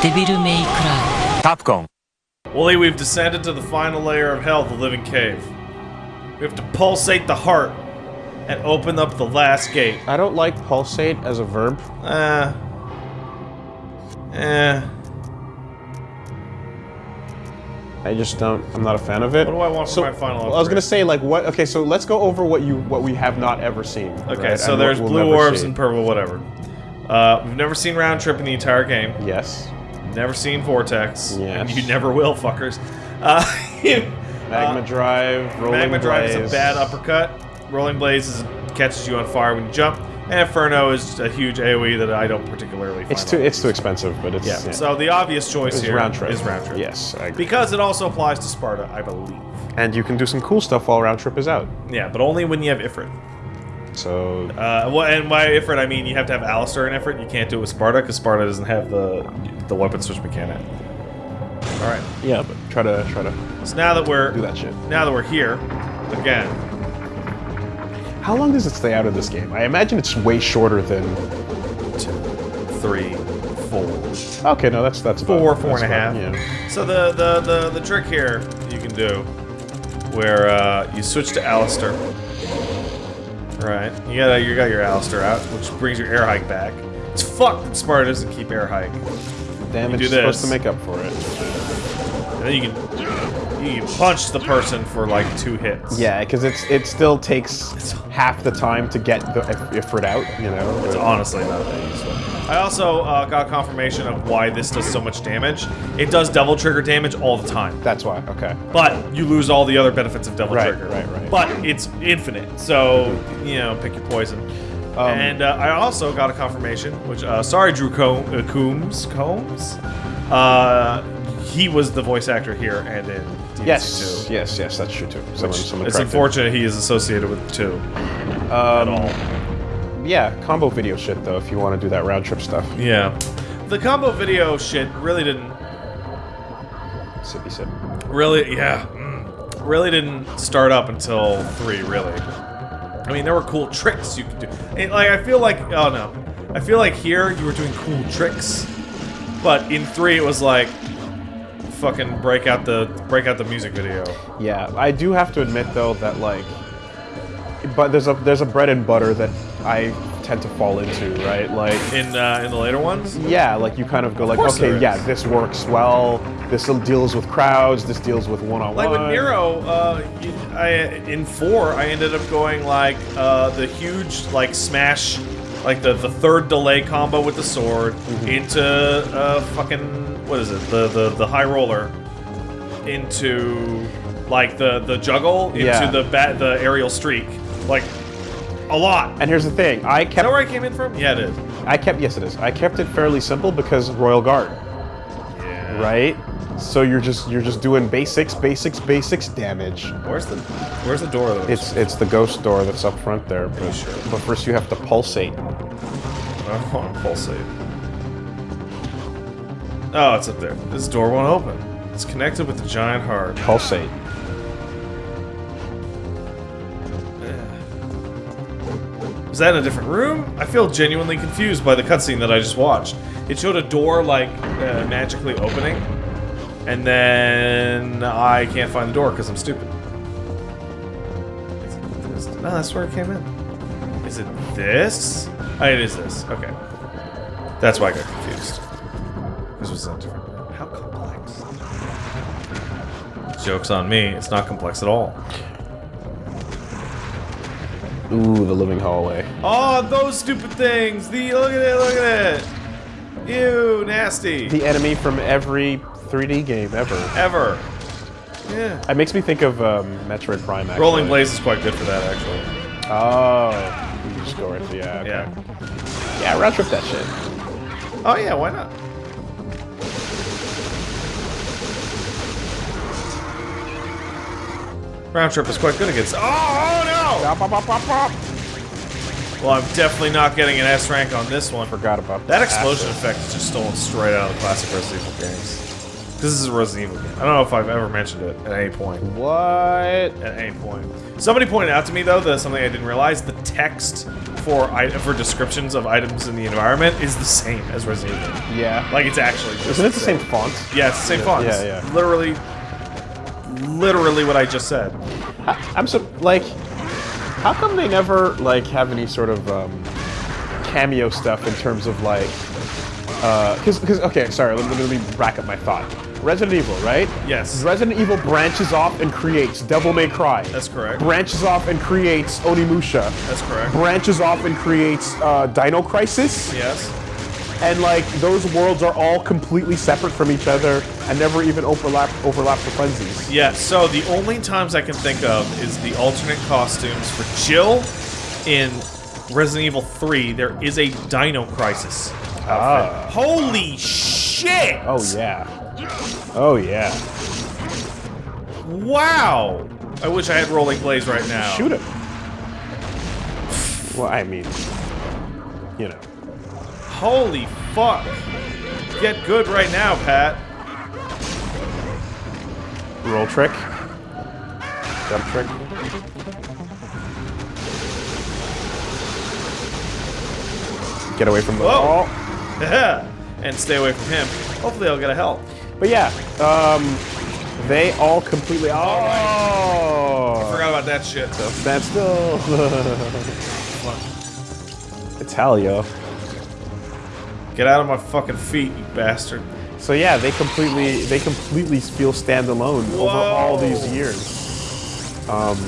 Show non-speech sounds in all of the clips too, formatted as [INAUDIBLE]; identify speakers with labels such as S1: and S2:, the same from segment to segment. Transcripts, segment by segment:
S1: Devil May Cry
S2: Capcom.
S3: Woolie, we've descended to the final layer of hell, the living cave. We have to pulsate the heart and open up the last gate.
S4: I don't like pulsate as a verb.
S3: Uh. Eh.
S4: I just don't. I'm not a fan of it.
S3: What do I want for my final
S4: well, I was gonna say like what? Okay, so let's go over what you what we have not ever seen.
S3: Okay,
S4: right,
S3: so
S4: and
S3: there's
S4: we'll
S3: blue orbs
S4: see.
S3: and purple whatever. Uh, we've never seen round trip in the entire game.
S4: yes,
S3: Never seen vortex. And you never will, fuckers. Uh, [LAUGHS]
S4: magma drive, rolling
S3: Magma Drive is a bad uppercut. Rolling Blaze is, catches you on fire when you jump. And Inferno is a huge AoE that I don't particularly find
S4: It's too it's too expensive, but it's
S3: Yeah. So the obvious choice
S4: it's
S3: here
S4: round trip.
S3: is round trip.
S4: Yes, I agree.
S3: Because it also applies to Sparda, I believe.
S4: and you can do some cool stuff while round trip is out.
S3: Yeah, but only when you have Ifrit.
S4: So
S3: Uh, well, and by Ifrit, I mean you have to have Alastor in Ifrit. You can't do it with Sparda because Sparda doesn't have the the weapon switch mechanic. All right.
S4: yeah, but try to try to
S3: So now that we're
S4: do that shit.
S3: now that we're here, again,
S4: How long does it stay out of this game? I imagine it's way shorter than.
S3: two, three, four.
S4: Okay, no, that's that's about,
S3: Four, four and
S4: that's
S3: a half.
S4: Yeah.
S3: So the, the, the, the trick here you can do, where uh, you switch to Alastor. Right, you got you got your Alastor out, which brings your air hike back. It's fucked that Sparda doesn't keep air hike.
S4: Damage is supposed to make up for it.
S3: And then you can you punch the person for like two hits.
S4: Yeah, because it's it still takes half the time to get the Ifrit out. You know.
S3: It's honestly not that useful. I also uh, got confirmation of why this does so much damage. It does double trigger damage all the time.
S4: That's why. Okay.
S3: But you lose all the other benefits of double
S4: Right,
S3: trigger.
S4: right, right.
S3: But it's infinite, so you know, pick your poison.
S4: Um,
S3: and uh, I also got a confirmation, which uh, sorry, Drew Com- uh, Coombs, Combs. Uh, he was the voice actor here and in DMC2.
S4: Yes. Yes. Yes. That's true too. Someone. someone
S3: It's unfortunate he is associated with two at
S4: Um,
S3: all.
S4: Yeah, combo video shit though. If you want to do that round trip stuff.
S3: Yeah, the combo video shit really didn't
S4: Sippy sip.
S3: really yeah mm, really didn't start up until three really i mean there were cool tricks you could do and, like i feel like oh no i feel like here you were doing cool tricks but in three it was like fucking break out the break out the music video
S4: Yeah, I do have to admit though that like, but there's a there's a bread and butter that I tend to fall into, right? Like,
S3: in uh, in the later ones
S4: yeah, like you kind of go like, okay, yeah, this works well. This deals with crowds. This deals with one on one.
S3: like with Nero, uh, I in four, I ended up going like uh, the huge like smash, like the the third delay combo with the sword
S4: Mm-hmm.
S3: into uh, fucking what is it? The the the high roller into like the the juggle into
S4: Yeah.
S3: the bat the aerial streak, like a lot.
S4: And here's the thing, I
S3: Is that
S4: kept
S3: where I came in from? Yeah, it is.
S4: I kept yes it is. I kept it fairly simple because Royal Guard,
S3: Yeah.
S4: right? So you're just you're just doing basics, basics, basics damage.
S3: Where's the Where's the door though?
S4: It's it's the ghost door that's up front there. But,
S3: sure?
S4: but first you have to pulsate.
S3: I don't want to pulsate. Oh, it's up there. This door won't open. It's connected with the giant heart.
S4: Pulsate.
S3: Is that in a different room? I feel genuinely confused by the cutscene that I just watched. It showed a door, like, uh, magically opening, and then I can't find the door because I'm stupid. Is it this? No, that's where it came in. Is it this? Oh, it is this. Okay. That's why I got confused. This was a different. How complex? Joke's on me. It's not complex at all.
S4: Ooh, the living hallway.
S3: Oh, those stupid things! The look at it, look at it! Ew, nasty.
S4: The enemy from every 3D game ever.
S3: Ever. Yeah.
S4: It makes me think of um, Metroid Prime. Actually.
S3: Rolling Blaze is quite good for that, actually.
S4: Oh, you just go right through. Yeah. Okay.
S3: Yeah.
S4: Yeah, round trip that shit.
S3: Oh yeah, why not? Round trip is quite good against. Oh, oh no! Well, I'm definitely not getting an S rank on this one.
S4: Forgot about
S3: That explosion effect is just stolen straight out of the classic Resident Evil games. This is a Resident Evil game. I don't know if I've ever mentioned it at any point.
S4: What?
S3: At any point. Somebody pointed out to me though that something I didn't realize: the text for for descriptions of items in the environment is the same as Resident Evil.
S4: Yeah.
S3: Like it's actually just
S4: Isn't it the same font?
S3: Yeah, it's the same font.
S4: yeah,
S3: It's
S4: yeah.
S3: Literally, literally what I just said.
S4: I'm so like, how come they never like have any sort of um, cameo stuff in terms of like, because because okay, sorry, let me, let me rack up my thought. Resident Evil, right?
S3: Yes.
S4: Resident Evil branches off and creates Devil May Cry.
S3: That's correct.
S4: Branches off and creates Onimusha.
S3: That's correct.
S4: Branches off and creates uh, Dino Crisis.
S3: Yes.
S4: And like those worlds are all completely separate from each other and never even overlap overlap for funsies.
S3: Yeah, so the only times I can think of is the alternate costumes for Jill in Resident Evil 3. There is a Dino Crisis.
S4: Ah.
S3: Holy shit!
S4: Oh yeah. Oh yeah.
S3: Wow! I wish I had Rolling Blaze right now.
S4: Shoot him. Well, I mean, you know.
S3: Holy fuck! Get good right now, Pat.
S4: Roll trick. Jump trick. Get away from the
S3: Whoa.
S4: wall. [LAUGHS]
S3: and stay away from him. Hopefully I'll get a help.
S4: But yeah, um, they all completely. Oh!
S3: Forgot about that shit.
S4: So Stand still. [LAUGHS] Italia.
S3: Get out of my fucking feet, you bastard.
S4: So yeah, they completely they completely feel standalone over all these years. Um,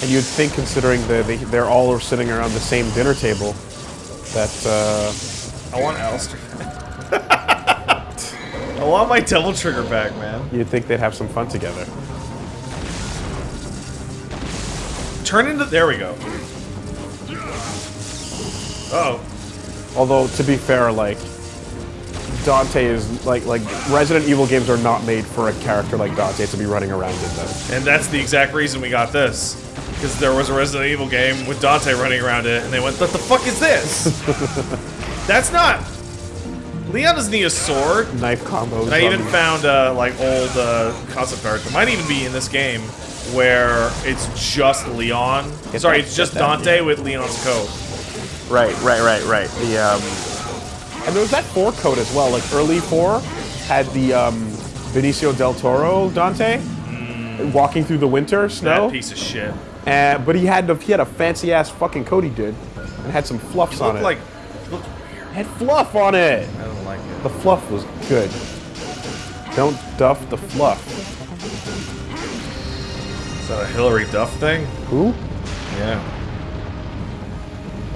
S4: and you'd think, considering that they, they're all sitting around the same dinner table, that uh,
S3: I want Alastor. [LAUGHS] I want my Devil Trigger back, man.
S4: you'd think they'd have some fun together.
S3: Turn into. There we go. Oh,
S4: Although to be fair, like Dante is like like Resident Evil games are not made for a character like Dante to be running around in them.
S3: and that's the exact reason we got this. Because there was a Resident Evil game with Dante running around it, and they went, "What the fuck is this? [LAUGHS] that's not." Leon doesn't need a sword.
S4: Knife combos.
S3: And I even found uh, like old uh, concept art. that might even be in this game where it's just Leon.
S4: Get
S3: Sorry,
S4: that-
S3: it's just
S4: get that,
S3: Dante
S4: yeah.
S3: with Leon's coat.
S4: Right, right, right, right. The um, and there was that four code as well. Like early four had the um, Benicio del Toro Dante walking through the winter snow.
S3: That piece of shit.
S4: Uh, but he had the, he had a fancy ass fucking coat he did, and had some fluffs on it.
S3: like. Looked,
S4: It had fluff on it.
S3: I don't like it.
S4: The fluff was good. Don't duff the fluff.
S3: Is that a Hilary Duff thing?
S4: Who?
S3: Yeah.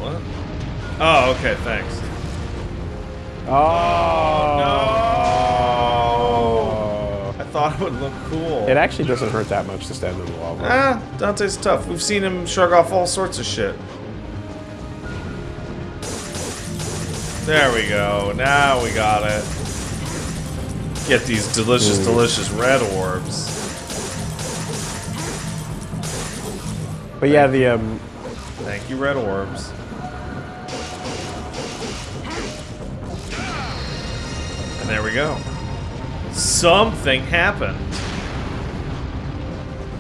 S3: What? Oh, okay, thanks.
S4: Oh. no!
S3: I thought it would look cool.
S4: It actually doesn't hurt that much to stand in the lava.
S3: Ah, Dante's tough. We've seen him shrug off all sorts of shit. There we go. Now we got it. Get these delicious, delicious red orbs.
S4: But yeah, the um,
S3: Thank you, red orbs. There we go. Something happened.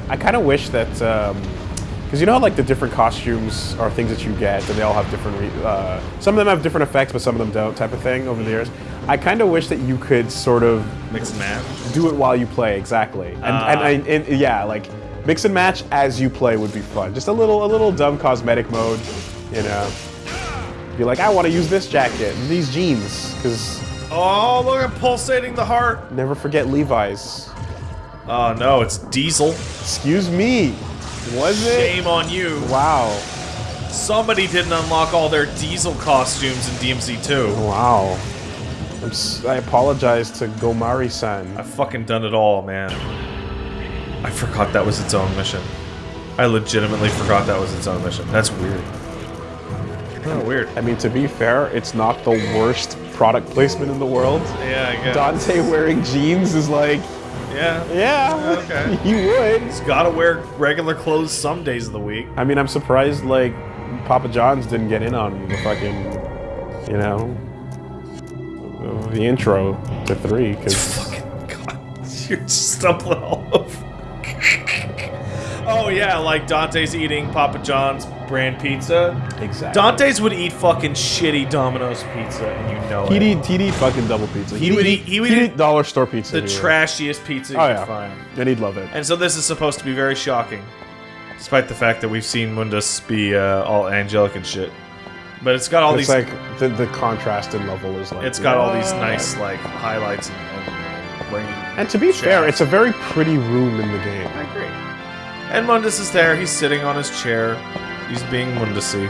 S4: I kind of wish that, because you know how like the different costumes are things that you get, and they all have different. Re- uh, some of them have different effects, but some of them don't, type of thing. Over the years, I kind of wish that you could sort of
S3: Mix and match.
S4: do it while you play, exactly. And,
S3: Ah.
S4: and, and, and yeah, like mix and match as you play would be fun. Just a little, a little dumb cosmetic mode, you know. Be like, I want to use this jacket, and these jeans, because
S3: Oh, look at pulsating the heart.
S4: never forget Levi's.
S3: Oh no, it's Diesel.
S4: Excuse me, was it?
S3: Shame on you.
S4: Wow,
S3: Somebody didn't unlock all their Diesel costumes in DMC2.
S4: wow. I'm s- I apologize to Gomari-san.
S3: I've fucking done it all, man. I forgot that was its own mission. I legitimately forgot that was its own mission. That's weird. Oh, weird.
S4: I mean, to be fair, it's not the worst product placement in the world.
S3: Yeah, I guess.
S4: Dante wearing jeans is like,
S3: Yeah.
S4: yeah,
S3: Okay. [LAUGHS]
S4: you would.
S3: He's gotta wear regular clothes some days of the week.
S4: I mean, I'm surprised like Papa John's didn't get in on the fucking, you know, the intro to three because [LAUGHS]
S3: Fucking god, [LAUGHS] You're stumbling all over. oh yeah, like Dante's eating Papa John's brand pizza.
S4: Exactly.
S3: Dante's would eat fucking shitty Domino's pizza, and you know
S4: He'd
S3: it.
S4: eat, he'd eat fucking double pizza.
S3: He would eat- he would
S4: he'd
S3: eat
S4: dollar store pizza.
S3: the
S4: here.
S3: trashiest pizza you
S4: Oh
S3: can
S4: yeah,
S3: find.
S4: and he'd love it.
S3: And so this is supposed to be very shocking, despite the fact that we've seen Mundus be uh, all angelic and shit. But it's got all
S4: it's
S3: these.
S4: like the, the contrast in level is like.
S3: it's got all these nice like highlights and, and rain.
S4: And to be fair, it's a very pretty room in the game.
S3: I agree. And Mundus is there. He's sitting on his chair. He's being Mundusy.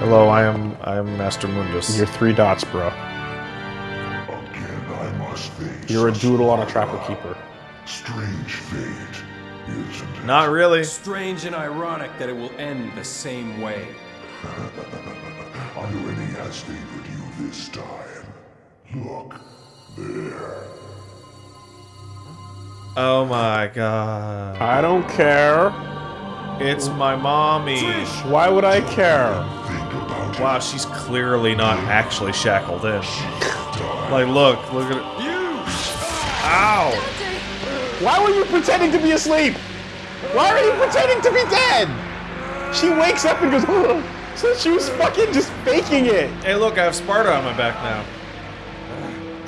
S3: Hello, I am I am Master Mundus.
S4: You're three dots, bro.
S2: Again, I must face
S4: You're a doodle on a trapper keeper.
S2: strange fate, isn't it?
S3: Not really.
S5: Strange and ironic that it will end the same way.
S2: Irony has favored you this time. Look, there.
S3: Oh my god.
S4: I don't care.
S3: It's my mommy.
S4: Why would I care?
S2: Think about it.
S3: Wow, she's clearly not actually shackled in. Like, look, look at it. Ow!
S4: Why were you pretending to be asleep? Why are you pretending to be dead? She wakes up and goes, "Ugh." [LAUGHS] so she was fucking just faking it.
S3: Hey, look, I have Sparda on my back now.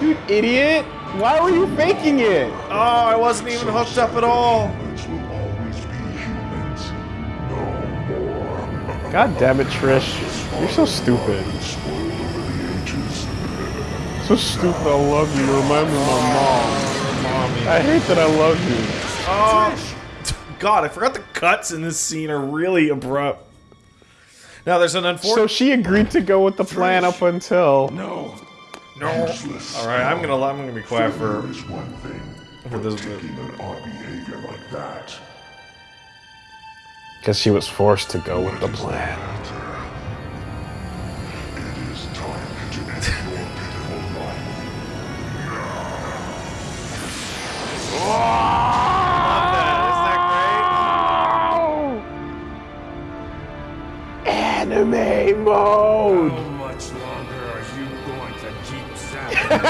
S4: You idiot. Why were you faking it?
S3: Oh, I wasn't even hooked up at all.
S4: God damn it, Trish. You're so stupid.
S2: Spoiled over the ages.
S4: So stupid. I love you. You remind me of my mom.
S3: Mommy.
S4: I hate that I love you.
S3: Oh, God, I forgot the cuts in this scene are really abrupt. Now, there's an
S4: So she agreed to go with the plan up until.
S5: No.
S3: no. All right, I'm gonna I'm gonna be quiet for
S2: There is one thing.
S3: for this bit.
S2: Taking an odd behavior like that.
S4: Because she was forced to go with the plan.
S2: It is time to end your pitiful life.
S3: Isn't that
S4: Anime mode!
S5: How much longer are you going to keep [LAUGHS] zapping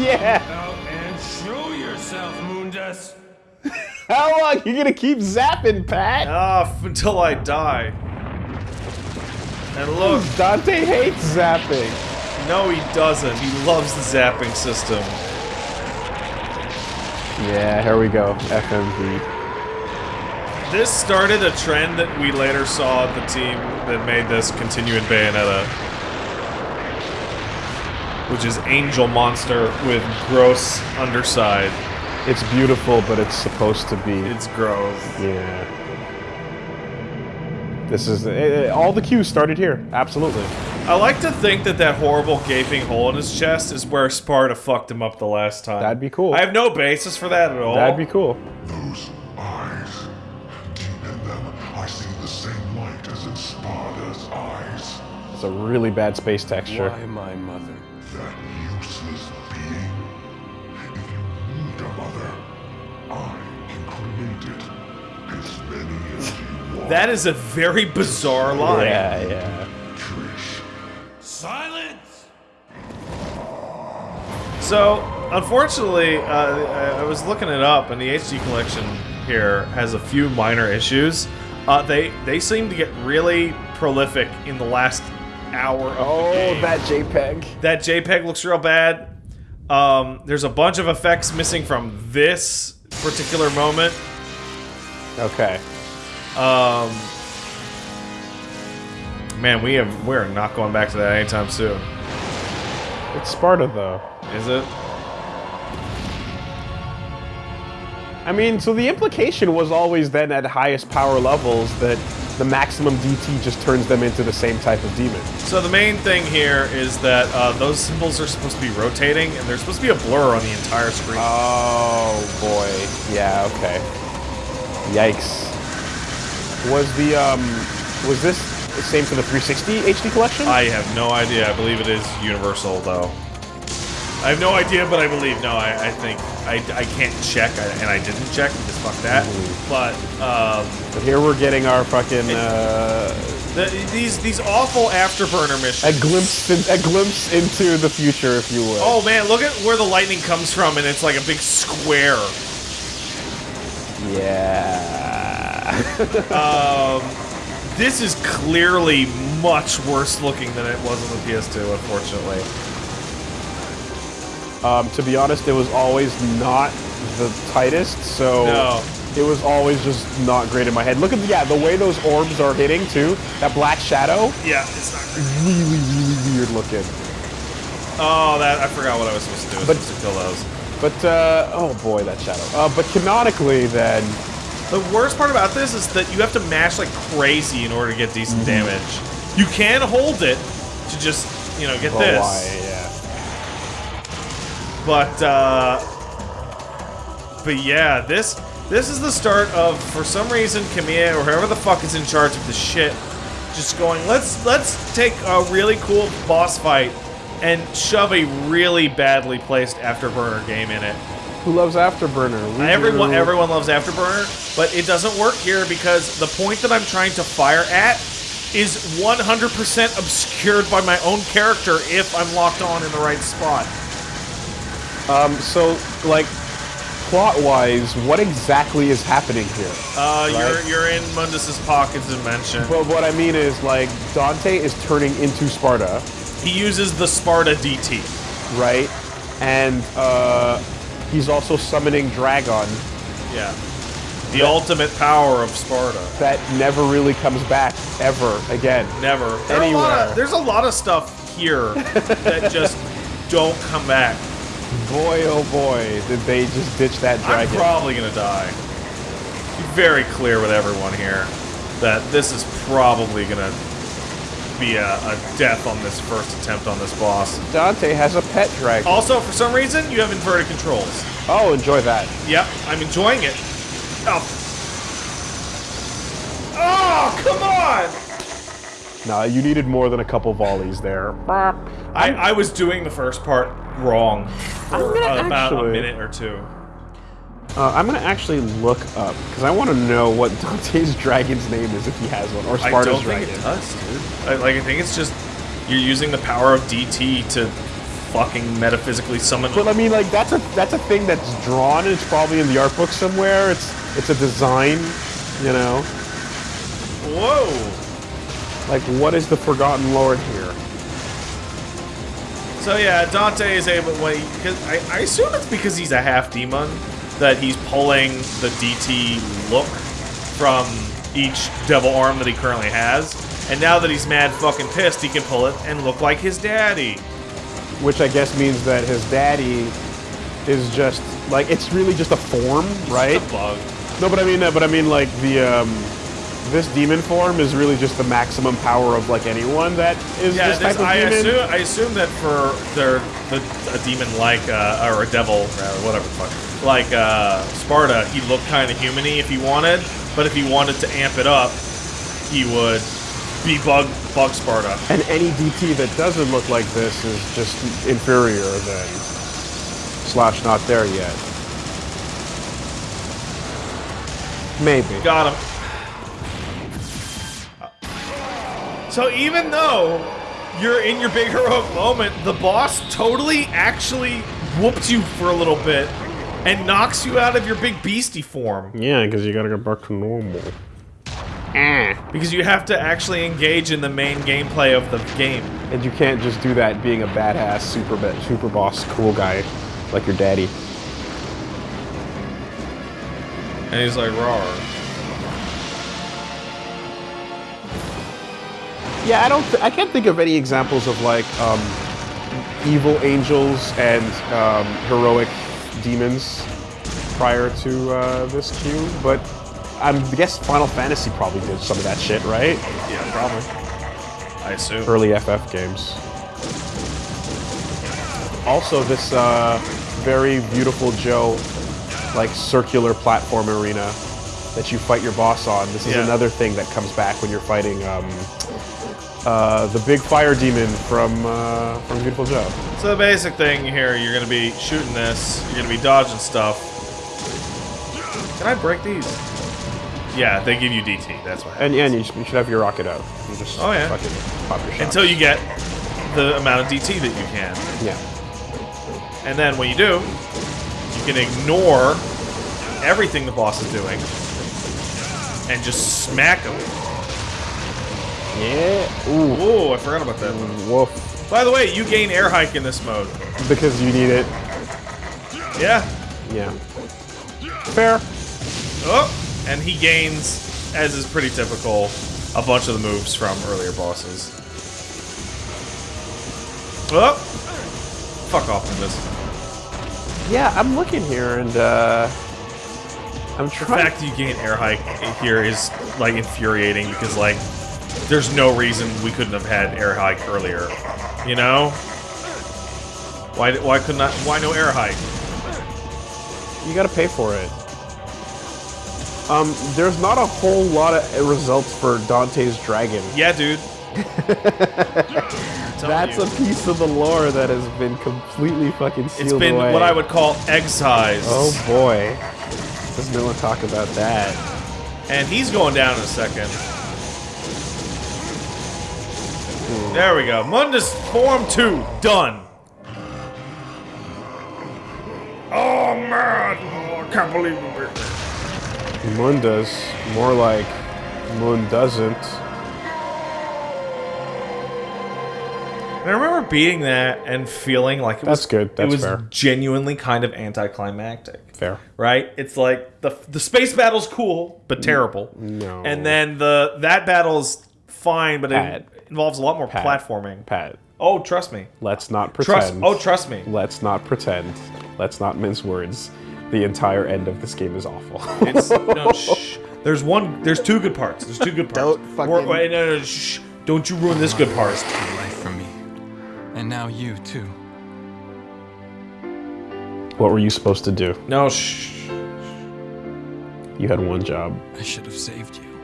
S4: Yeah! How long you gonna keep zapping, Pat?
S3: Ah, until I die. And look,
S4: Dante hates zapping.
S3: no, he doesn't. He loves the zapping system.
S4: Yeah, here we go. FMV.
S3: This started a trend that we later saw the team that made this continue in Bayonetta. Which is Angel Monster with gross underside.
S4: It's beautiful, but it's supposed to be.
S3: It's gross.
S4: Yeah. This is. eh, eh, all the cues started here. Absolutely.
S3: I like to think that that horrible gaping hole in his chest is where Sparda fucked him up the last time.
S4: That'd be cool.
S3: I have no basis for that at all.
S4: That'd be cool.
S2: Those eyes. Deep in them, I see the same light as in Sparda's eyes.
S4: It's a really bad space texture.
S5: Why my mother?
S2: That
S3: is a very bizarre line.
S4: Yeah, yeah.
S5: Silence!
S3: So, unfortunately, uh, I I was looking it up, and the HD collection here has a few minor issues. Uh, they they seem to get really prolific in the last hour of
S4: Oh,
S3: the game.
S4: that JPEG.
S3: that JPEG looks real bad. Um, there's a bunch of effects missing from this particular moment.
S4: Okay.
S3: Um, man, we have we're not going back to that anytime soon.
S4: It's Sparda, though.
S3: Is it?
S4: I mean, so the implication was always then at highest power levels that the maximum DT just turns them into the same type of demon.
S3: So the main thing here is that uh, those symbols are supposed to be rotating, and there's supposed to be a blur on the entire screen.
S4: Oh boy. Yeah, okay. Yikes. Was the um was this the same for the 360 HD collection?
S3: I have no idea. I believe it is universal, though. I have no idea, but I believe. No, I, I think I, I can't check, I, and I didn't check because fuck that. But um,
S4: but here we're getting our fucking uh
S3: The, these these awful afterburner missions.
S4: A glimpse, in, a glimpse into the future, if you will.
S3: Oh man, look at where the lightning comes from, and it's like a big square.
S4: yeah. [LAUGHS]
S3: This is clearly much worse looking than it was on the PS2, unfortunately.
S4: Um, to be honest, it was always not the tightest, so
S3: No.
S4: it was always just not great in my head. Look at the, yeah, the way those orbs are hitting too. That black shadow,
S3: Yeah, it's not great.
S4: really, really weird looking.
S3: Oh, that I forgot what I was supposed to do. I was
S4: But-
S3: supposed to kill those.
S4: But uh, oh boy, that shadow. Uh, but canonically, then
S3: The worst part about this is that you have to mash like crazy in order to get decent
S4: Mm-hmm.
S3: damage. You can hold it to just, you know, get
S4: oh,
S3: this.
S4: why, yeah.
S3: But uh But yeah, this this is the start of for some reason Kamiya or whoever the fuck is in charge of the shit just going, let's let's take a really cool boss fight and shove a really badly placed afterburner game in it.
S4: Who loves Afterburner? We
S3: Everyone
S4: do.
S3: everyone loves Afterburner, but it doesn't work here because the point that I'm trying to fire at is 100% obscured by my own character if I'm locked on in the right spot.
S4: Um, so like, plot-wise, what exactly is happening here?
S3: Uh,
S4: Right.
S3: you're you're in Mundus's pocket dimension.
S4: But what I mean is like, Dante is turning into Sparda,
S3: He uses the Sparda DT.
S4: right? And uh, he's also summoning Dragon
S3: Yeah. The ultimate power of Sparda.
S4: that never really comes back ever again.
S3: Never. There are a
S4: Anywhere.
S3: of- there's a lot of stuff here that [LAUGHS] just don't come back.
S4: Boy, oh boy, did they just ditch that dragon.
S3: I'm probably gonna die. Be very clear with everyone here that this is probably gonna be a, a death on this first attempt on this boss.
S4: Dante has a pet dragon.
S3: Also, for some reason, you have inverted controls.
S4: Oh, enjoy that.
S3: Yep, I'm enjoying it. Oh. Oh, come on!
S4: Nah, you needed more than a couple volleys there.
S3: I, I was doing the first part wrong for
S4: gonna
S3: about a minute or two.
S4: Uh, I'm gonna actually look up because I want to know what [LAUGHS] Dante's dragon's name is if he has one, or
S3: I
S4: Sparda's
S3: don't
S4: dragon.
S3: think it does, dude. I, like, I think it's just you're using the power of DT to fucking metaphysically summon.
S4: But I mean, like that's a that's a thing that's drawn. And It's probably in the art book somewhere. It's it's a design, you know.
S3: Whoa!
S4: Like, what is the Forgotten Lord here?
S3: So yeah, Dante is able. Wait, because I, I assume it's because he's a half demon that he's pulling the DT look from each devil arm that he currently has. And now that he's mad fucking pissed, he can pull it and look like his daddy.
S4: Which I guess means that his daddy is just like it's really just a form, right?
S3: The bug.
S4: No, but I mean, but I mean, like the um, this demon form is really just the maximum power of like anyone that is
S3: Yeah,
S4: this
S3: this,
S4: type of
S3: I
S4: demon.
S3: assume I assume that for their the, a demon like uh, or a devil or whatever the fuck like uh, Sparda, he looked kind of humany if he wanted, but if he wanted to amp it up, he would be bug bug Sparda.
S4: And any DT that doesn't look like this is just inferior then. Slash not there yet. Maybe.
S3: Got him. So even though you're in your big heroic moment, the boss totally actually whoops you for a little bit and knocks you out of your big beastie form.
S4: Yeah, because you gotta go back to normal.
S3: Because you have to actually engage in the main gameplay of the game.
S4: And you can't just do that being a badass super super boss cool guy like your daddy.
S3: And he's like, raw.
S4: Yeah, I don't. Th- I can't think of any examples of like um, evil angels and um, heroic demons prior to uh, this queue, but I'm, guess Final Fantasy probably did some of that shit, right?
S3: Yeah, probably. I assume.
S4: Early FF games. Also, this uh, very Viewtiful Joe, like circular platform arena that you fight your boss on. This is
S3: Yeah.
S4: another thing that comes back when you're fighting um, uh, the big fire demon from uh, from Viewtiful Joe.
S3: So the basic thing here, you're gonna be shooting this, you're gonna be dodging stuff. Can I break these? Yeah, they give you DT. That's what happens.
S4: And, and you, should, you should have your rocket out. You just
S3: Oh, yeah.
S4: fucking pop your shot.
S3: Until you get the amount of DT that you can.
S4: yeah.
S3: And then when you do, you can ignore everything the boss is doing and just smack him.
S4: Yeah. Ooh.
S3: Ooh, I forgot about that.
S4: Woof.
S3: By the way, you gain air hike in this mode.
S4: Because you need it.
S3: Yeah.
S4: Yeah. Fair.
S3: Oh, and he gains, as is pretty typical, a bunch of the moves from earlier bosses. Oh, fuck off, Nimbus.
S4: Yeah, I'm looking here and uh I'm trying.
S3: The fact you gain air hike here is like infuriating because like there's no reason we couldn't have had air hike earlier. You know? Why why could not why no air hike?
S4: you gotta pay for it. Um, there's not a whole lot of results for Dante's Dragon.
S3: Yeah, dude. [LAUGHS]
S4: That's a piece of the lore that has been completely fucking sealed
S3: It's been
S4: away.
S3: what I would call excised.
S4: Oh boy. Does no one talk about that?
S3: And he's going down in a second. There we go. Mundus Form 2, done. Oh man, oh, I can't believe it.
S4: Moon does. More like Moon doesn't.
S3: And I remember beating that and feeling like it
S4: That's
S3: was
S4: good, that's
S3: it was
S4: fair.
S3: genuinely kind of anticlimactic.
S4: Fair.
S3: Right? It's like the the space battle's cool but terrible.
S4: no.
S3: And then the that battle's fine, but it involves a lot more
S4: Pat.
S3: platforming.
S4: Pat,
S3: Oh, trust me.
S4: let's not
S3: Trust.
S4: pretend.
S3: Oh, trust me.
S4: Let's not pretend. Let's not mince words. The entire end of this game is awful.
S3: It's [LAUGHS] no. Shh. There's one. There's two good parts. There's two good parts.
S4: Don't fucking-
S3: Or- wait, no, no, shh. Don't you ruin this good part.
S6: Your life from me. And now you, too.
S4: what were you supposed to do?
S3: No, shh.
S4: You had one job,
S6: I should have saved you.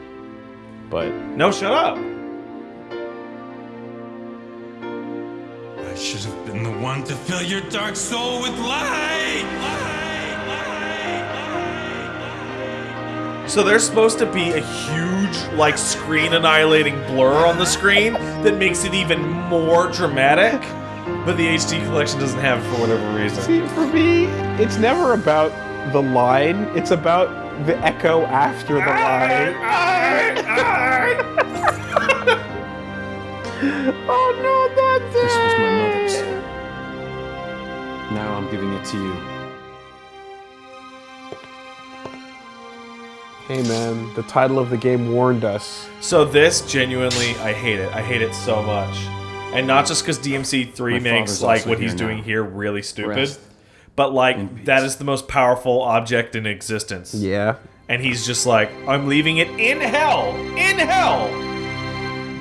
S4: but
S3: No, shut up.
S6: Should have been the one to fill your dark soul with light! Light! Light!
S3: So there's supposed to be a huge, like, screen annihilating blur on the screen that makes it even more dramatic, but the HD collection doesn't have it for whatever reason.
S4: See, for me, it's never about the line. It's about the echo after the line. [LAUGHS] oh no, that's
S7: This was my mother's. Now I'm giving it to you.
S4: Hey man, the title of the game warned us.
S3: So this, genuinely, I hate it. I hate it so much. And not just because DMC3
S7: My
S3: makes, like, what he's
S7: here
S3: doing
S7: now.
S3: here really stupid.
S7: Rest
S3: But, like, that is the most powerful object in existence.
S4: Yeah.
S3: and he's just like, I'm leaving it in hell, in hell,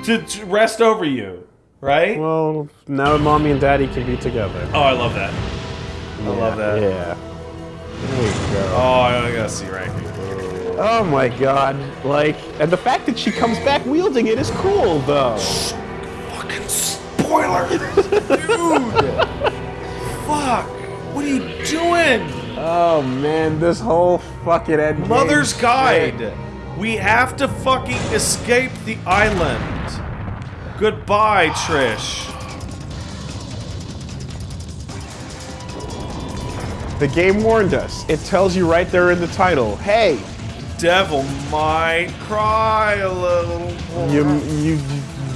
S3: to, to rest over you, right?
S4: Well, now mommy and daddy can be together.
S3: oh, I love that. I love that.
S4: Yeah. There you go.
S3: Oh, I gotta see ranking.
S4: Oh my god. Like, and the fact that she comes back wielding it is cool, though.
S3: Fucking spoiler, [LAUGHS] dude. Fuck. What are you doing?
S4: Oh man, this whole fucking end. game
S3: Mother's
S4: shit.
S3: Guide. We have to fucking escape the island. Goodbye, Trish.
S4: The game warned us. It tells you right there in the title. Hey,
S3: Devil might cry a little.
S4: you you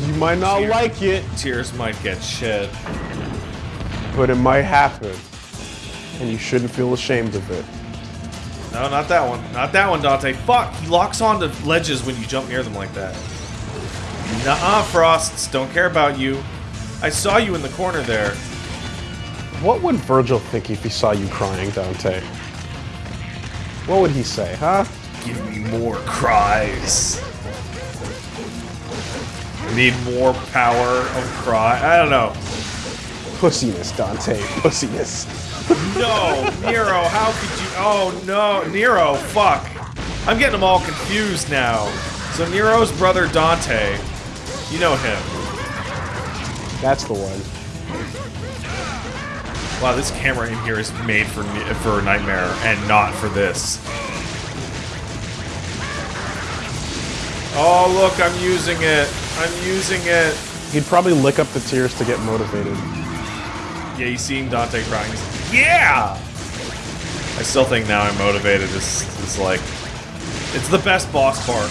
S4: you might not
S3: Tears.
S4: like it,
S3: Tears might get shed.
S4: but it might happen, and you shouldn't feel ashamed of it.
S3: No, not that one. Not that one, Dante. Fuck, he locks onto ledges when you jump near them like that. Nuh-uh, Frosts. Don't care about you. I saw you in the corner there.
S4: What would Vergil think if he saw you crying, Dante? What would he say, huh?
S3: Give me more cries. I need more power of cry. I don't know.
S4: Pussiness, Dante. Pussiness.
S3: No, Nero, how could you? Oh no, Nero, fuck. I'm getting them all confused now. So Nero's brother Dante, you know him.
S4: That's the one.
S3: Wow, this camera in here is made for for Nightmare and not for this. Oh, look, I'm using it. I'm using it.
S4: He'd probably lick up the tears to get motivated.
S3: Yeah, you seen Dante crying. He's like, yeah! I still think now I'm motivated is, is like... It's the best boss part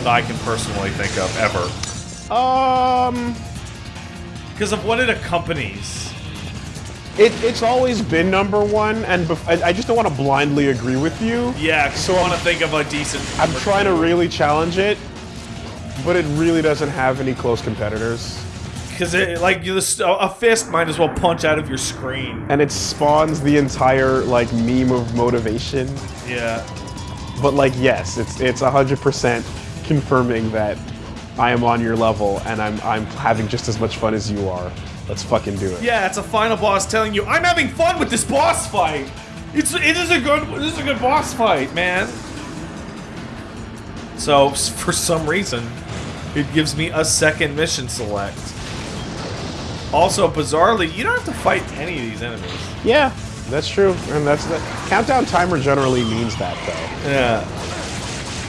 S3: that I can personally think of, ever.
S4: Um,
S3: Because of what it accompanies.
S4: It, it's always been number one, and bef- I, I just don't want to blindly agree with you.
S3: Yeah, so I want to think of a decent...
S4: I'm trying to really challenge it, but it really doesn't have any close competitors.
S3: Because it, like, just, a fist might as well punch out of your screen.
S4: And it spawns the entire, like, meme of motivation.
S3: Yeah.
S4: But, like, yes, it's it's 100% confirming that I am on your level and I'm, I'm having just as much fun as you are. Let's fucking do it.
S3: Yeah, it's a final boss telling you, I'm having fun with this boss fight. It's it is a good it is a good boss fight, man. So for some reason, it gives me a second mission select. Also, bizarrely, you don't have to fight any of these enemies.
S4: Yeah, that's true. And that's the countdown timer generally means that, though.
S3: Yeah.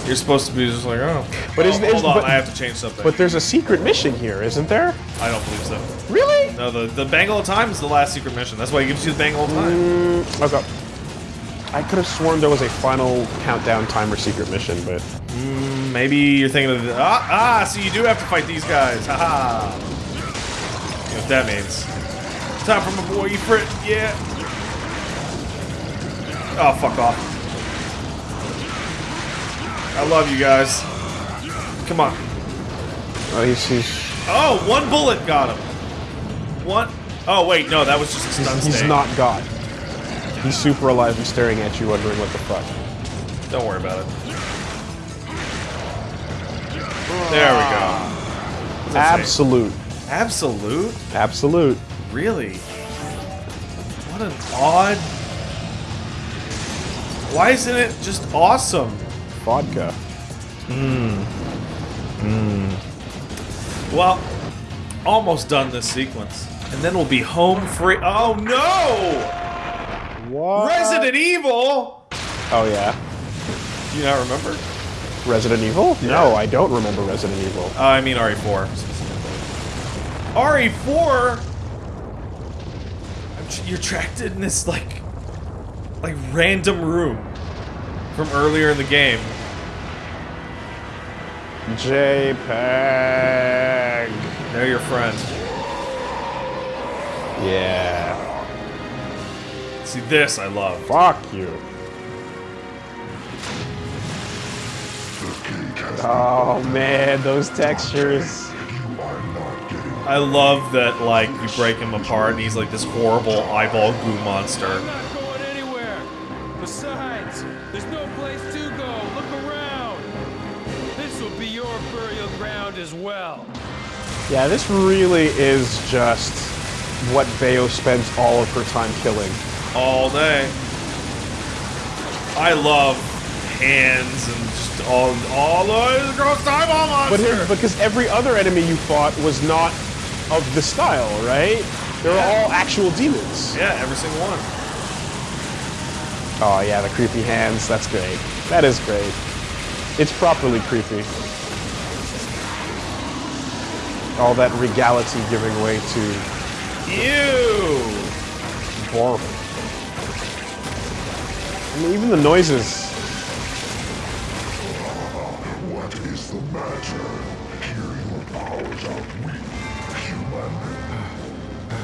S3: You're supposed to be just like, oh.
S4: But
S3: oh,
S4: is- is-
S3: hold on,
S4: but-
S3: I have to change something.
S4: But there's a secret mission here, isn't there?
S3: I don't believe so.
S4: Really?
S3: No, the the Bangle of Time is the last secret mission. That's why it gives you the Bangle of Time.
S4: Mm, okay. I could have sworn there was a final countdown timer secret mission, but
S3: Maybe you're thinking of the, ah ah. So you do have to fight these guys. Haha. You know what that means? Time for my boy Ifrit. Yeah. Oh fuck off. I love you guys. Come on.
S4: oh, he's, he's,
S3: Oh, one bullet got him. One. Oh wait, no, that was just a stun
S4: he's, he's not God. He's super alive and staring at you, wondering what the fuck.
S3: Don't worry about it. There we go. That say?
S4: Absolute.
S3: Absolute.
S4: Absolute.
S3: Really? What an odd. Why isn't it just awesome?
S4: Vodka. Mmm. Mmm.
S3: Well, almost done this sequence. And then we'll be home free. Oh no!
S4: What?
S3: Resident Evil!
S4: Oh, yeah.
S3: Do you not remember?
S4: Resident Evil? No, I don't remember Resident Evil.
S3: Oh, I mean RE4. RE4? I'm You're trapped in this, like, like, random room from earlier in the game.
S4: JPEG.
S3: They're your friends.
S4: Yeah.
S3: See, this I love.
S4: Fuck you.
S2: The gate has
S4: Oh man, those textures.
S2: you are not getting
S3: I love that, like, you break him apart and he's like this horrible eyeball goo monster.
S5: Well.
S4: Yeah, this really is just what Bayo spends all of her time killing.
S3: All day. I love hands and just all, all the gross eyeball
S4: But
S3: monster.
S4: here, because every other enemy you fought was not of the style, right? They were
S3: Yeah.
S4: all actual demons.
S3: yeah, every single one.
S4: Oh yeah, the creepy hands. That's great. That is great. It's properly creepy. All that regality giving way to
S3: Ew.
S4: barf. I mean, even the noises.
S2: What is the matter? Here your powers outweak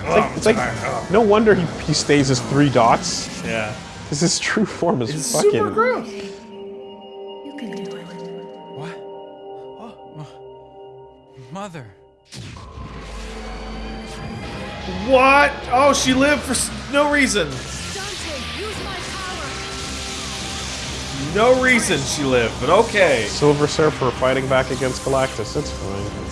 S2: human.
S4: It's like no wonder he, he stays as three dots.
S3: Yeah.
S4: Because his true form is
S3: It's
S4: fucking.
S3: super gross.
S8: You can do it.
S6: What? Oh, mother.
S3: What? Oh, she lived for no reason.
S8: Dante, use my power.
S3: No reason she lived, but okay.
S4: Silver Surfer fighting back against Galactus. It's fine.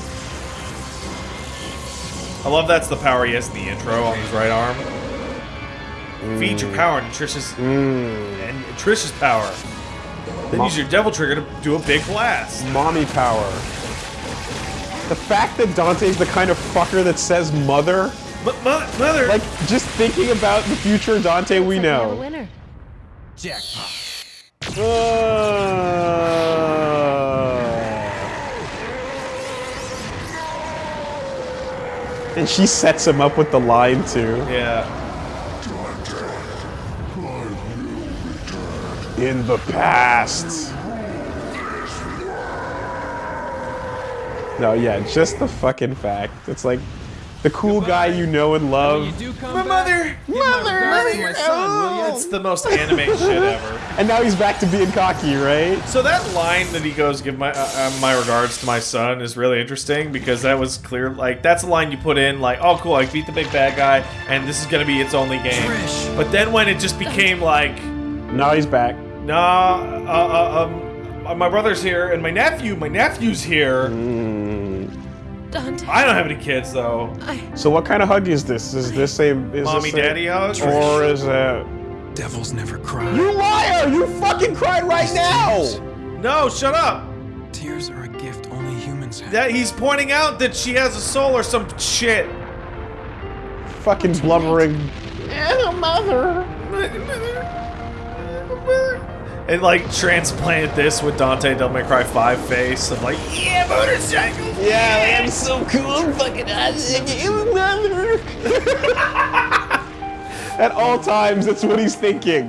S3: I love that's the power he has in the intro on his right arm. Mm. Feed your power Trish's mm. and Trish's power. Then
S4: Mo-
S3: use your devil trigger to do a big blast.
S4: Mommy power. The fact that Dante's the kind of fucker that says mother,
S3: Mother!
S4: Like, just thinking about the future Dante we
S8: know
S4: know.
S8: Winner.
S6: Jackpot.
S4: Uh... And she sets him up with the line, too.
S3: Yeah.
S4: In the past. No, yeah, just the fucking fact. It's like, the cool guy you know and love.
S5: you do come
S3: My
S5: back,
S3: mother!
S5: give my regards my son, will?
S3: It's the most anime shit ever. [LAUGHS]
S4: And now he's back to being cocky, right?
S3: So that line that he goes, "Give my uh, uh, my regards to my son," is really interesting because that was clear. Like that's a line you put in, like, "Oh, cool, I beat the big bad guy, and this is gonna be its only game."
S6: Trish.
S3: But then when it just became like,
S4: Now he's back.
S3: "Nah, uh, uh, um, uh, my brother's here, and my nephew, my nephew's here."
S8: Dante.
S3: I don't have any kids though.
S4: So what kind of hug is this? Is this a is
S3: Mommy,
S4: this a-
S3: daddy hug?
S4: or is it?
S6: Devils never cry.
S4: You liar! You fucking cried right now.
S3: No, shut up.
S6: Tears are a gift only humans have.
S3: That he's pointing out that she has a soul or some shit.
S4: Fucking blubbering. And a mother.
S3: And like transplant this with Dante Devil May Cry 5 face of like, yeah, motorcycle.
S4: Yeah, I'm so cool. Fucking awesome. mother. [LAUGHS] [LAUGHS] At all times, that's what he's thinking.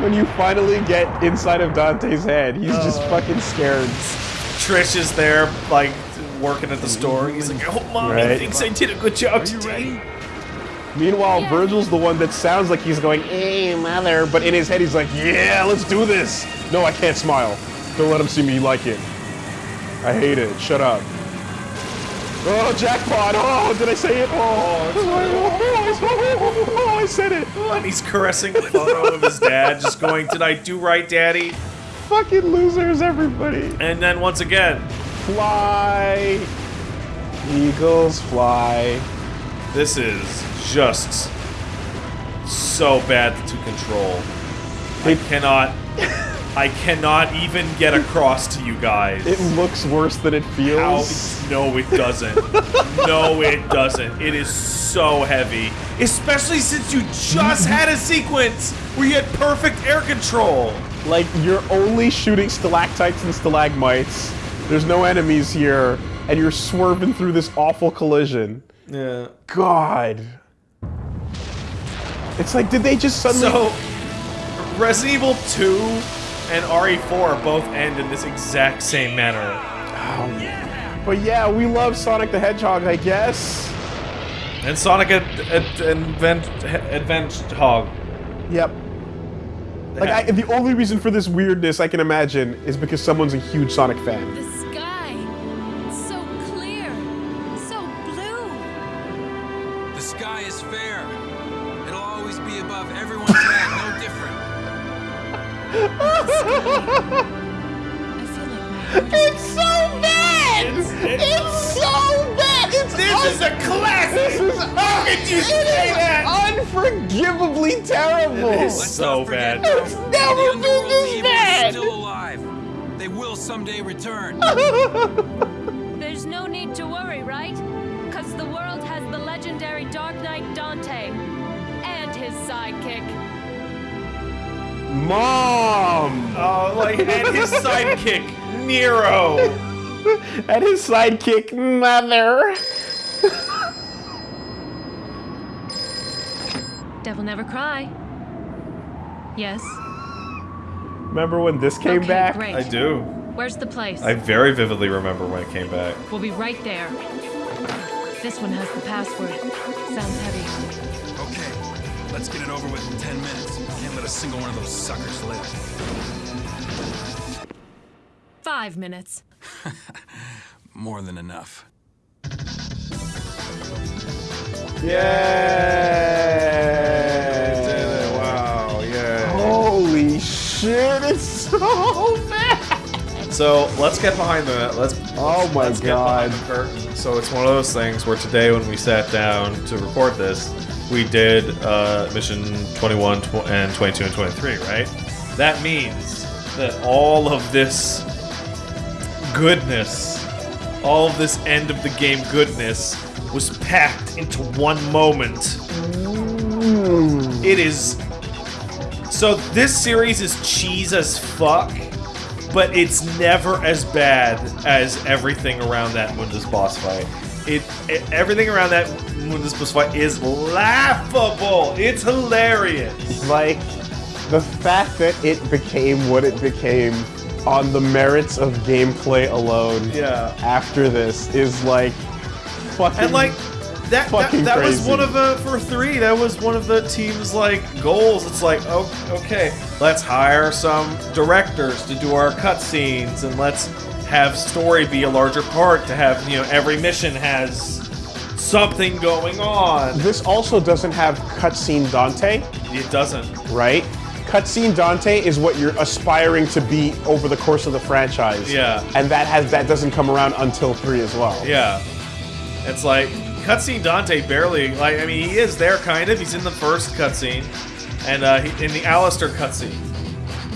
S4: When you finally get inside of Dante's head, he's just oh. fucking scared.
S3: Trish is there, like working at the store. He's like, I hope mommy
S4: Right.
S3: thinks I did a good job
S5: You
S3: today.
S5: Ready?
S4: Meanwhile,
S8: Yeah.
S4: Vergil's the one that sounds like he's going, hey, mother, but in his head he's like, yeah, let's do this. No, I can't smile. Don't let him see me like it. I hate it. Shut up. Oh, jackpot. Oh, did I say it? Oh, oh, oh, I said it.
S3: And he's caressing the photo of his dad, just going, Did I do right, Daddy?
S4: Fucking losers, everybody.
S3: And then once again,
S4: Fly. Eagles fly.
S3: This is just so bad to control. I cannot I cannot even get across to you guys.
S4: It looks worse than it
S3: How?
S4: feels.
S3: No, it doesn't. no, it doesn't. It is so heavy. Especially since you just had a sequence where you had perfect air control.
S4: Like, you're only shooting stalactites and stalagmites. There's no enemies here, and you're swerving through this awful collision.
S3: Yeah.
S4: God. It's like, did they just suddenly.
S3: So, Resident Evil 2 and RE4 both end in this exact same manner. Oh, yeah.
S4: But yeah, we love Sonic the Hedgehog, I guess.
S3: And Sonic Ad- Ad- Advent Advent Hog.
S4: Yep. Like, I, the only reason for this weirdness I can imagine is because someone's a huge Sonic fan.
S3: How could you say that?
S4: unforgivably terrible.
S3: It is so bad.
S6: though,
S4: It's
S6: the
S4: never been this bad.
S6: still alive. They will someday return. [LAUGHS]
S8: There's no need to worry, right? Because the world has the legendary Dark Knight Dante and his sidekick.
S4: Mom!
S3: Oh, like, and his [LAUGHS] sidekick, Nero.
S4: And his sidekick, Mother.
S8: Devil never cry. Yes.
S4: Remember when this came
S8: okay,
S4: back?
S8: Great.
S3: I do.
S8: Where's the place?
S3: I very vividly remember when it came back.
S8: We'll be right there. This one has the password. Sounds heavy.
S6: Okay, let's get it over with in 10 minutes. Can't let a single one of those suckers live.
S8: Five minutes. [LAUGHS]
S6: More than enough.
S4: Yeah! Shit, it's so bad!
S3: So let's get behind the let's
S4: Oh my
S3: let's get
S4: god.
S3: behind the curtain. So it's one of those things where today when we sat down to record this, we did uh, mission 21 tw- and 22 and 23, right? That means that all of this goodness, all of this end of the game goodness was packed into one moment. It is so this series is cheese as fuck, but it's never as bad as everything around that Mundus boss fight. It, it everything around that Mundus boss fight is laughable. It's hilarious.
S4: like the fact that it became what it became on the merits of gameplay alone.
S3: Yeah.
S4: After this is like fucking
S3: And like that that, that was one of the for three. That was one of the team's like goals. It's like oh, okay, let's hire some directors to do our cutscenes, and let's have story be a larger part. To have you know every mission has something going on.
S4: This also doesn't have cutscene Dante,
S3: It doesn't.
S4: right? Cutscene Dante is what you're aspiring to be over the course of the franchise.
S3: Yeah.
S4: And that has that doesn't come around until three as well.
S3: Yeah. It's like cutscene Dante barely like I mean he is there kind of. He's in the first cutscene and uh, he, in the Alastor cutscene.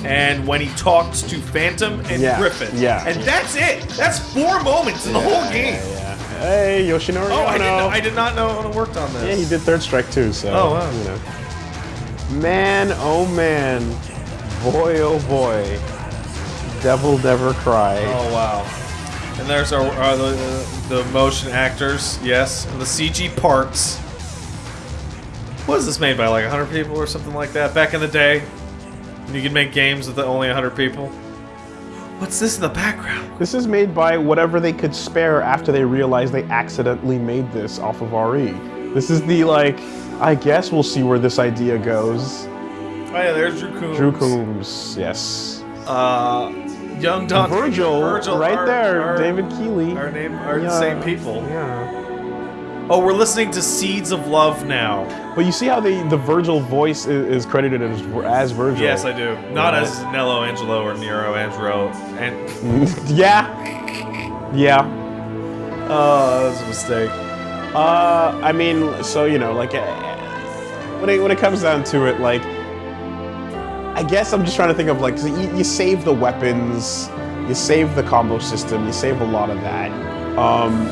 S3: And when he talks to Phantom and
S4: Yeah,
S3: Griffon.
S4: yeah.
S3: And that's it. That's four moments in the whole game.
S4: Yeah. Hey, Yoshinori
S3: Oh, I
S4: Ono.
S3: didn't, I did not know Ono worked on this.
S4: Yeah, he did Third Strike too, so
S3: Oh, wow.
S4: you know. Man, oh man. Boy, oh boy. Devil never cry.
S3: Oh wow. And there's our, our the, the motion actors, yes, and the CG parts. Was this made by like 100 people or something like that back in the day? You could make games with only 100 people. What's this in the background?
S4: This is made by whatever they could spare after they realized they accidentally made this off of RE. This is the like, I guess we'll see where this idea goes.
S3: Oh yeah, there's Drew Coombs.
S4: Drew Coombs, yes.
S3: Uh, young Don
S4: Vergil, right
S3: our-
S4: there,
S3: our-
S4: David Keeley.
S3: Our name are the same people.
S4: Yeah.
S3: Oh, we're listening to Seeds of Love now.
S4: But you see how the, the Vergil voice is, is credited as, as Vergil?
S3: Yes, I do. Not
S4: Yeah.
S3: as Nelo Angelo or Nero Angelo. And [LAUGHS]
S4: yeah. Yeah.
S3: oh, that was a mistake.
S4: Uh, I mean, so you know, like, uh, when it when it comes down to it, like, I guess I'm just trying to think of like, you, you save the weapons, you save the combo system, you save a lot of that. Um,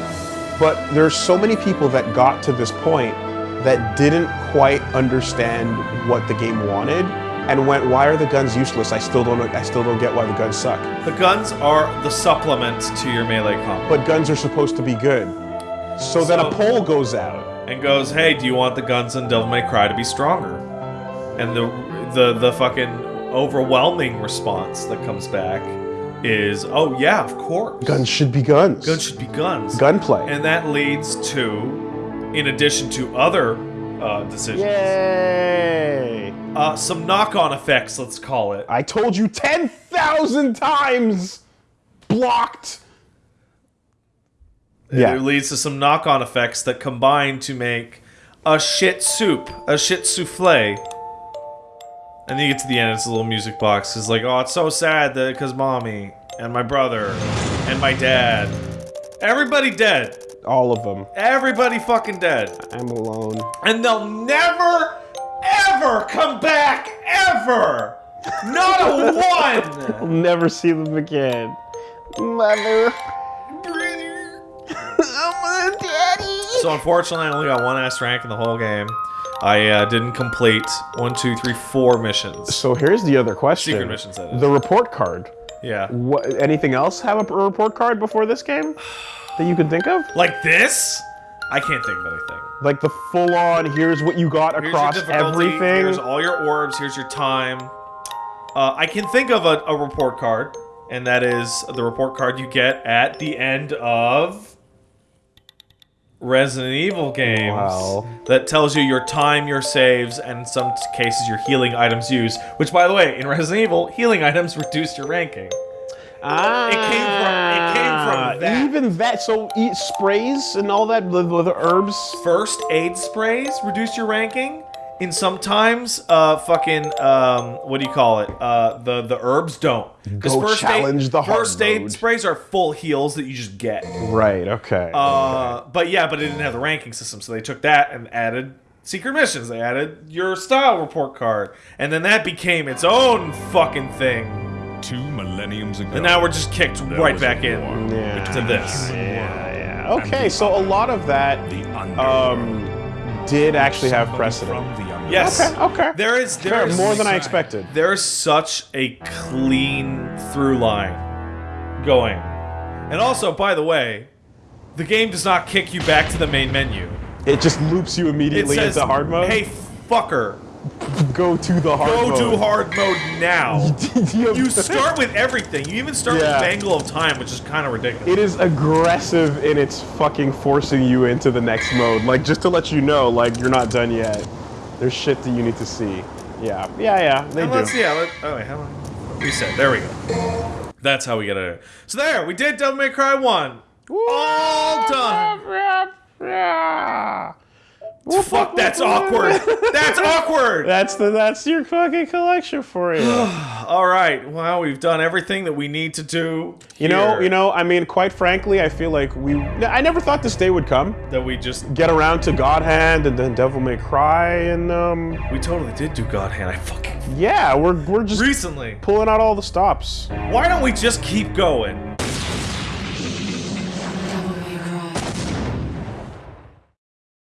S4: but there's so many people that got to this point that didn't quite understand what the game wanted and went, "Why are the guns useless? I still don't. I still don't get why the guns suck."
S3: The guns are the supplement to your melee combo.
S4: But guns are supposed to be good. So then a
S3: So-
S4: poll goes out.
S3: and goes, "Hey, do you want the guns in Devil May Cry to be stronger?" And the the the fucking overwhelming response that comes back is, "Oh yeah, of course.
S4: Guns should be guns.
S3: Guns should be guns."
S4: Gunplay.
S3: And that leads to, in addition to other uh, decisions,
S4: Yay!
S3: uh, some knock-on effects. Let's call it.
S4: I told you 10,000 times! Blocked! Yeah.
S3: It leads to some knock-on effects that combine to make a shit soup, a shit souffle. And then you get to the end, it's a little music box. It's like, oh, it's so sad that because mommy and my brother and my dad, everybody dead,
S4: All of them.
S3: everybody fucking dead,
S4: I'm alone.
S3: and they'll never, ever come back, ever. Not a one. [LAUGHS]
S4: I'll never see them again. Mother. Brother. oh, [LAUGHS] my daddy.
S3: So unfortunately, I only got one S rank in the whole game. I uh, didn't complete one, two, three, four missions.
S4: So here's the other question.
S3: Secret missions, that is.
S4: The report card.
S3: Yeah.
S4: What, anything else have a, a report card before this game that you could think of?
S3: Like this? I can't think of anything.
S4: Like the full-on, here's what you got
S3: Here's
S4: across everything.
S3: Here's all your orbs. Here's your time. Uh, I can think of a, a report card, and that is the report card you get at the end of Resident Evil games.
S4: Wow.
S3: That tells you your time, your saves, and in some cases your healing items used. Which, by the way, in Resident Evil, healing items [LAUGHS] reduce your ranking.
S4: Ah,
S3: It came from- it came from that.
S4: Even that. So eat sprays and all that, the, the herbs.
S3: First aid sprays reduce your ranking. And sometimes, uh, fucking, um, what do you call it? Uh, the the herbs don't. 'Cause
S4: Go challenge
S3: aid,
S4: the hard
S3: first aid
S4: mode.
S3: sprays are full heals that you just get.
S4: Right. Okay.
S3: Uh, but yeah, but it didn't have the ranking system, so they took that and added secret missions. They added your style report card, and then that became its own fucking thing.
S6: Two millenniums ago.
S3: And now we're just kicked right back in
S4: Yeah.
S3: to this.
S6: the human
S4: yeah. Okay. So a lot of that
S6: The underworld.
S4: um did actually have precedent.
S6: From the underworld.
S3: Yes.
S4: Okay. Okay.
S3: There is there
S4: Fair,
S3: is
S4: more than I expected.
S3: There's such a clean through line going. And also, by the way, the game does not kick you back to the main menu.
S4: It just loops you
S3: It
S4: immediately
S3: says,
S4: into hard mode.
S3: "Hey, fucker,
S4: go to the hard
S3: go
S4: mode.
S3: to hard mode now." [LAUGHS]
S4: You-
S3: you start with everything. You even start
S4: Yeah.
S3: with Bangle of Time, which is kind of ridiculous.
S4: It is aggressive in its fucking forcing you into the next mode. Like, just to let you know, like, you're not done yet. There's shit that you need to see. Yeah, yeah, yeah, they
S3: And
S4: do.
S3: let's yeah. Let, oh wait, how on. Reset. There we go. That's how we get it. So there, we did Devil May Cry one. All done. Fuck, that's awkward. That's [LAUGHS] awkward.
S4: That's the that's your fucking collection for you. [SIGHS]
S3: All right. Well, we've done everything that we need to do.
S4: you know, you know. I mean, quite frankly, I feel like we. I never thought this day would come.
S3: that we just
S4: Get around to God Hand and then Devil May Cry and um.
S3: we totally did do God Hand. I fucking
S4: Yeah, we're we're just
S3: recently.
S4: pulling out all the stops.
S3: Why don't we just keep going?